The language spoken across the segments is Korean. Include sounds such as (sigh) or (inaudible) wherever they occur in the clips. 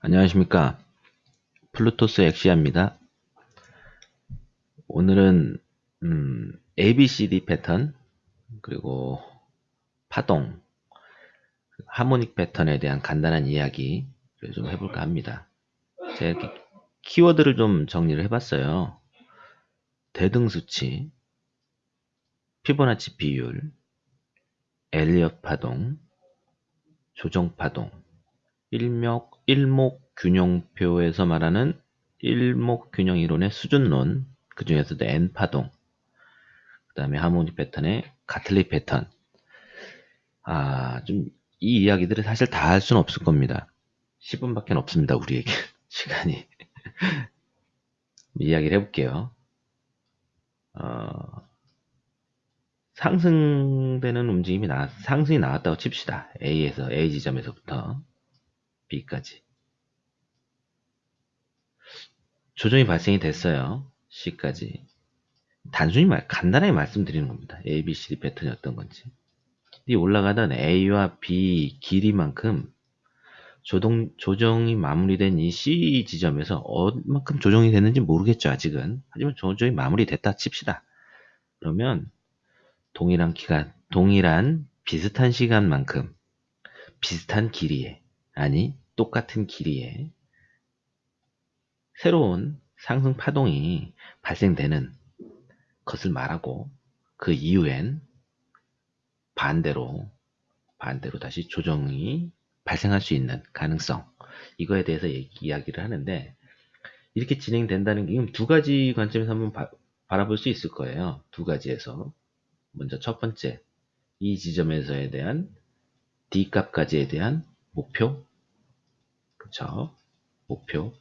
안녕하십니까. 플루토스 엑시아입니다. 오늘은 음, ABCD 패턴 그리고 파동 harmonic 패턴에 대한 간단한 이야기를 좀 해볼까 합니다. 제가 이렇게 키워드를 좀 정리를 해봤어요. 대등수치 피보나치 비율 엘리엇 파동 조정 파동 일목, 일목균형표에서 말하는 일목균형이론의 수준론, 그 중에서도 N파동, 그 다음에 하모니 패턴의 가틀리 패턴. 아, 좀, 이 이야기들을 사실 다 할 수는 없을 겁니다. 10분밖에 없습니다, 우리에게. (laughs) 시간이. (laughs) 이야기를 해볼게요. 어, 상승되는 움직임이 나, 상승이 나왔다고 칩시다. A에서, A 지점에서부터. B까지. 조정이 발생이 됐어요. C까지. 단순히 말, 간단하게 말씀드리는 겁니다. A, B, C, D 패턴이 어떤 건지. 이 올라가던 A와 B 길이만큼 조동, 조정이 마무리된 이 C 지점에서 얼만큼 조정이 됐는지 모르겠죠, 아직은. 하지만 조정이 마무리됐다 칩시다. 그러면 동일한 기간, 동일한 비슷한 시간만큼 비슷한 길이에 아니 똑같은 길이에 새로운 상승 파동이 발생되는 것을 말하고 그 이후엔 반대로 반대로 다시 조정이 발생할 수 있는 가능성 이거에 대해서 이야기를 하는데 이렇게 진행된다는 게두 가지 관점에서 한번 바, 바라볼 수 있을 거예요. 두 가지에서 먼저 첫 번째 이 지점에서에 대한 D 값까지에 대한 목표 그쵸? 목표.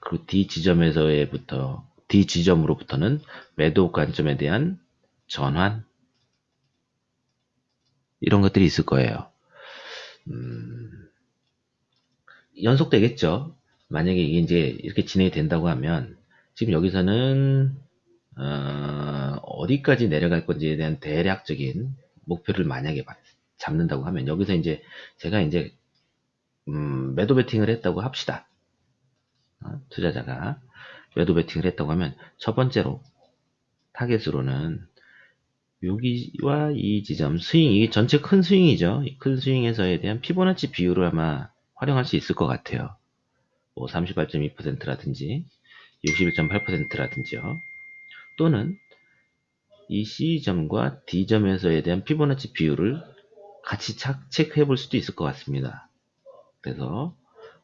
그리고 D 지점에서부터 D 지점으로부터는 매도 관점에 대한 전환 이런 것들이 있을 거예요. 음, 연속되겠죠. 만약에 이게 이제 이렇게 진행이 된다고 하면 지금 여기서는 어, D까지 내려갈 건지에 대한 대략적인 목표를 만약에 잡는다고 하면 여기서 이제 제가 이제 음, 매도 베팅을 했다고 합시다. 어, 투자자가 매도 베팅을 했다고 하면 첫 번째로 타겟으로는 여기와 이 지점 스윙 이 전체 큰 스윙이죠. 큰 스윙에서에 대한 피보나치 비율을 아마 활용할 수 있을 것 같아요. 뭐 38.2%라든지 61.8%라든지요. 또는 이 C점과 D점에서에 대한 피보나치 비율을 같이 체크해 볼 수도 있을 것 같습니다. 그래서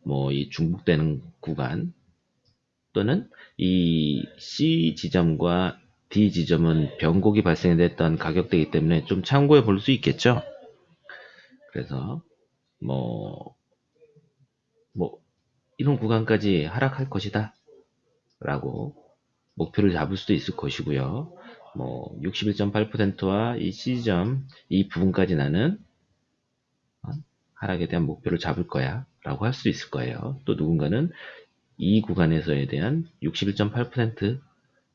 뭐 이 중복되는 구간 또는 이 C 지점과 D 지점은 변곡이 발생됐던 가격대이기 때문에 좀 참고해 볼 수 있겠죠. 그래서 뭐, 뭐, 이런 구간까지 하락할 것이다. 라고 목표를 잡을 수도 있을 것이고요. 뭐, 61.8%와 이 C점, 이 부분까지 나는 하락에 대한 목표를 잡을 거야 라고 할 수 있을 거예요. 또 누군가는 이 구간에서에 대한 61.8%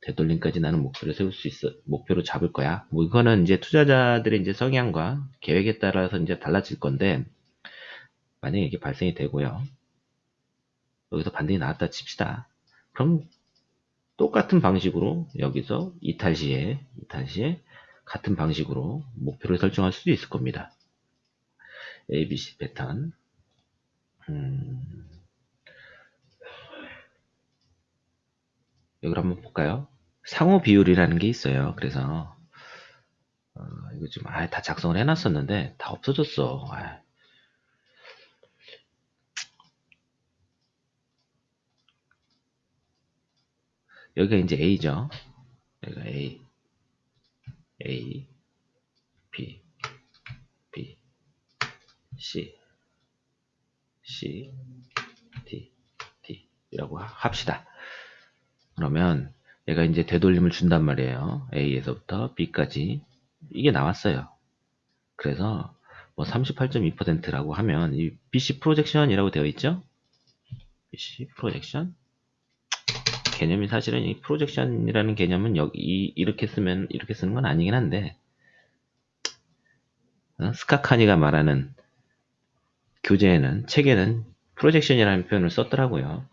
되돌림까지 나는 목표를 세울 수 있어 목표로 잡을 거야. 뭐 이거는 이제 투자자들의 이제 성향과 계획에 따라서 이제 달라질 건데 만약에 이게 발생이 되고요. 여기서 반등이 나왔다 칩시다. 그럼 똑같은 방식으로 여기서 이탈 시에 이탈 시에 같은 방식으로 목표를 설정할 수도 있을 겁니다. ABC 패턴. 음, 여기를 한번 볼까요? 상호 비율이라는 게 있어요. 그래서 어, 이거 좀 아, 다 작성을 해놨었는데 다 없어졌어. 아. 여기가 이제 A죠. 여기가 A, A, B, C, C, D, D 이라고 합시다. 그러면 얘가 이제 되돌림을 준단 말이에요. A에서부터 B까지 이게 나왔어요. 그래서 뭐 38.2%라고 하면 이 BC 프로젝션이라고 되어 있죠? BC 프로젝션 개념이 사실은 이 프로젝션이라는 개념은 여기 이렇게 쓰면 이렇게 쓰는 건 아니긴 한데 어? 스카카니가 말하는 교재에는 책에는 프로젝션이라는 표현을 썼더라고요.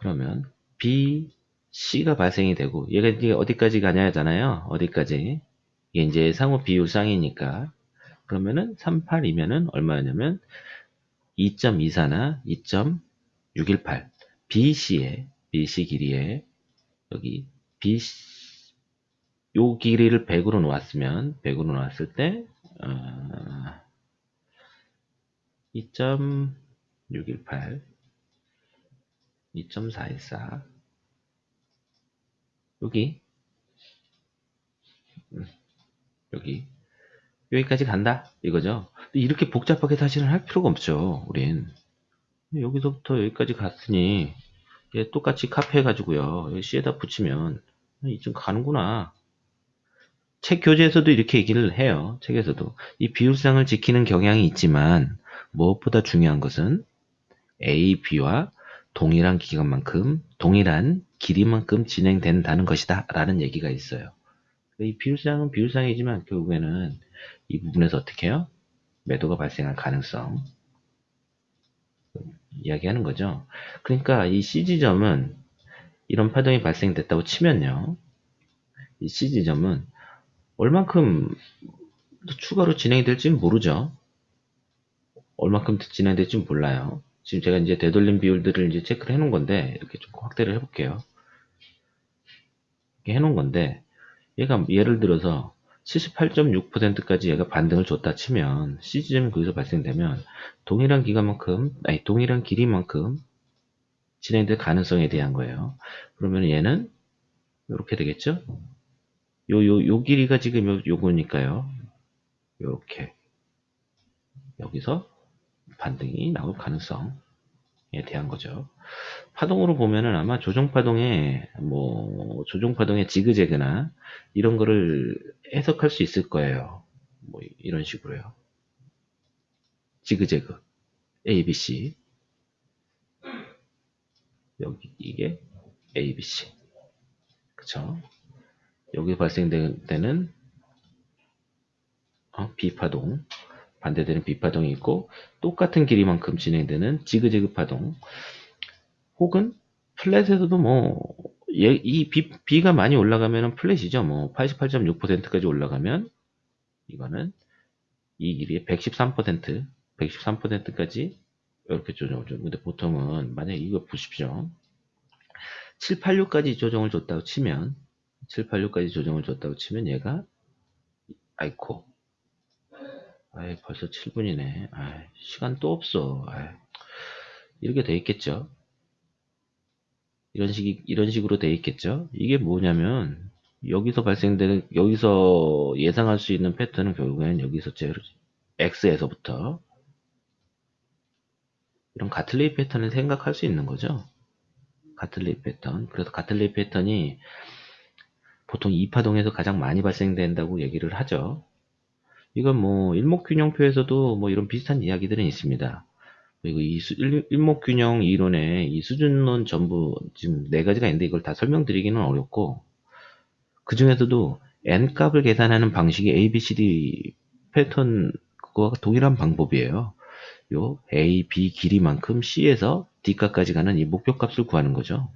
그러면 B, C가 발생이 되고 얘가 어디까지 가냐 하잖아요. 어디까지. 이게 이제 상호 비율상이니까 그러면은 38이면은 얼마냐면 2.24나 2.618 BC의 BC 길이에 여기 BC 요 길이를 100으로 놓았으면 100으로 놓았을 때 어, 2.618 2.414 여기. 음, 여기. 여기까지 간다. 이거죠? 이렇게 복잡하게 사실은 할 필요가 없죠 우린. 여기서부터 여기까지 갔으니 얘 똑같이 카페 해가지고요. C에다 붙이면 이쯤 가는구나. 책 교재에서도 이렇게 얘기를 해요 책에서도. 이 비율상을 지키는 경향이 있지만 무엇보다 중요한 것은 A, B와 동일한 기간만큼 동일한 길이만큼 진행된다는 것이다 라는 얘기가 있어요 이 비율상은 비율상이지만 결국에는 이 부분에서 어떻게 해요? 매도가 발생할 가능성 이야기하는 거죠. 그러니까 이 CG점은 이런 파동이 발생됐다고 치면요. 이 CG점은 얼만큼 추가로 진행이 될지는 모르죠. 얼만큼 진행될지 몰라요. 지금 제가 이제 되돌림 비율들을 이제 체크를 해 놓은 건데 이렇게 좀 확대를 해 볼게요. 이렇게 해 놓은 건데 얘가 예를 들어서 78.6%까지 얘가 반등을 줬다 치면 CG점이 거기서 발생되면 동일한 기간만큼 아니 동일한 길이만큼 진행될 가능성에 대한 거예요. 그러면 얘는 이렇게 되겠죠? 요, 요, 요 길이가 지금 요, 요거니까요. 요렇게. 여기서 반등이 나올 가능성에 대한 거죠. 파동으로 보면은 아마 조정파동에, 뭐, 조정파동의 지그재그나 이런 거를 해석할 수 있을 거예요. 뭐, 이런 식으로요. 지그재그. ABC. 여기, 이게 ABC. 그쵸? 여기 발생되는 어, B파동 반대되는 B파동이 있고 똑같은 길이만큼 진행되는 지그재그 파동 혹은 플랫에서도 뭐 이 B, 가 많이 올라가면 플랫이죠 뭐 88.6%까지 올라가면 이거는 이 길이의 113% 113%까지 이렇게 조정을 줘. 근데 보통은 만약에 이거 보십시오. 786까지 조정을 줬다고 치면 786까지 조정을 줬다고 치면 얘가 아이코 아이 벌써 7분이네. 아이 시간 또 없어. 아이 이렇게 돼 있겠죠? 이런 식이 이런 식으로 돼 있겠죠? 이게 뭐냐면 여기서 발생되는 여기서 예상할 수 있는 패턴은 결국에는 여기서 제 X에서부터 이런 가틀레이 패턴을 생각할 수 있는 거죠? 가틀레이 패턴. 그래서 가틀레이 패턴이 보통 이파동에서 가장 많이 발생된다고 얘기를 하죠. 이건 뭐 일목균형표에서도 뭐 이런 비슷한 이야기들은 있습니다. 그리고 이 수, 일, 목균형 이론의 이 수준론 전부 지금 네 가지가 있는데 이걸 다 설명드리기는 어렵고 그 중에서도 n 값을 계산하는 방식이 ABCD 패턴 그거와 동일한 방법이에요. 요 A, B 길이만큼 C에서 D 값까지 가는 이 목표 값을 구하는 거죠.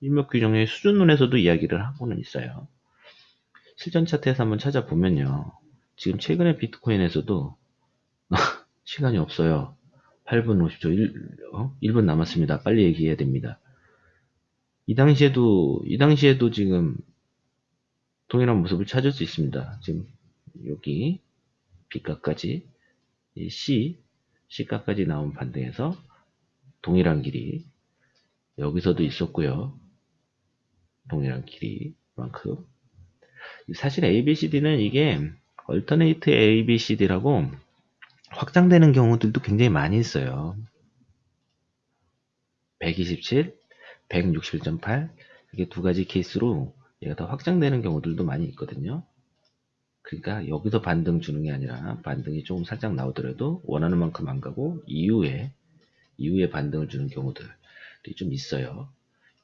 일목균형의 수준론에서도 이야기를 하고는 있어요. 실전 차트에서 한번 찾아보면요. 지금 최근에 비트코인에서도 (laughs) 시간이 없어요. 8분 50초 1, 어? 1분 남았습니다. 빨리 얘기해야 됩니다. 이 당시에도 이 당시에도 지금 동일한 모습을 찾을 수 있습니다. 지금 여기 B가까지 C, C가까지 나온 반등에서 동일한 길이 여기서도 있었고요. 동일한 길이만큼 사실 ABCD는 이게 얼터네이트 ABCD라고 확장되는 경우들도 굉장히 많이 있어요. 127, 161.8 이게 두 가지 케이스로 얘가 더 확장되는 경우들도 많이 있거든요. 그러니까 여기서 반등 주는 게 아니라 반등이 조금 살짝 나오더라도 원하는 만큼 안 가고 이후에 이후에 반등을 주는 경우들이 좀 있어요.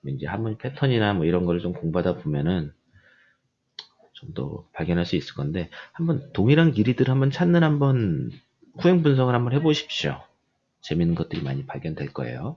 이제 한번 패턴이나 뭐 이런 거를 좀 공부하다 보면은 좀 더 발견할 수 있을 건데 한번 동일한 길이들 한번 찾는 한번 후행 분석을 한번 해보십시오. 재밌는 것들이 많이 발견될 거예요.